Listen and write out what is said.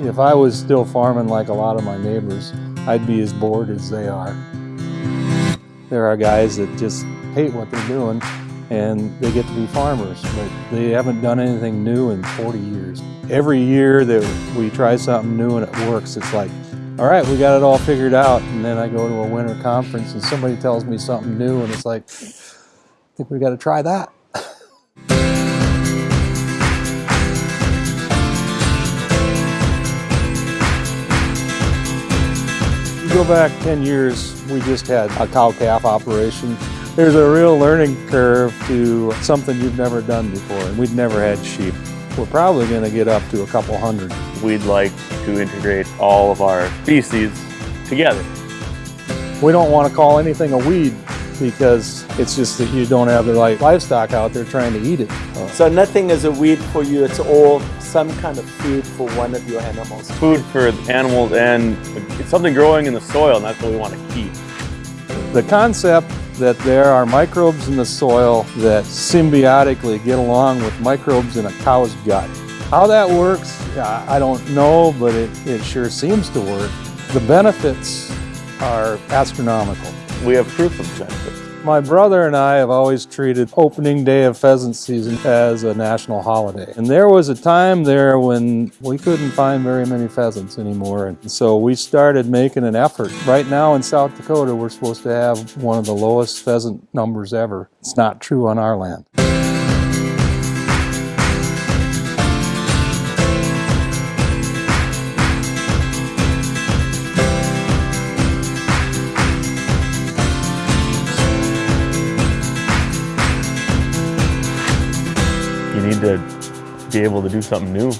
If I was still farming like a lot of my neighbors, I'd be as bored as they are. There are guys that just hate what they're doing and they get to be farmers, but they haven't done anything new in 40 years. Every year that we try something new and it works, it's like, all right, we got it all figured out. And then I go to a winter conference and somebody tells me something new and it's like, I think we got to try that. You go back 10 years, we just had a cow-calf operation. There's a real learning curve to something you've never done before, and we'd never had sheep. We're probably going to get up to a couple hundred. We'd like to integrate all of our species together. We don't want to call anything a weed because it's just that you don't have the right livestock out there trying to eat it. So nothing is a weed for you, it's all some kind of food for one of your animals. Food for animals and it's something growing in the soil and that's what we want to keep. The concept that there are microbes in the soil that symbiotically get along with microbes in a cow's gut. How that works, I don't know, but it, it sure seems to work. The benefits are astronomical. We have proof of benefits. My brother and I have always treated opening day of pheasant season as a national holiday. And there was a time there when we couldn't find very many pheasants anymore. And so we started making an effort. Right now in South Dakota, we're supposed to have one of the lowest pheasant numbers ever. It's not true on our land. Need to be able to do something new.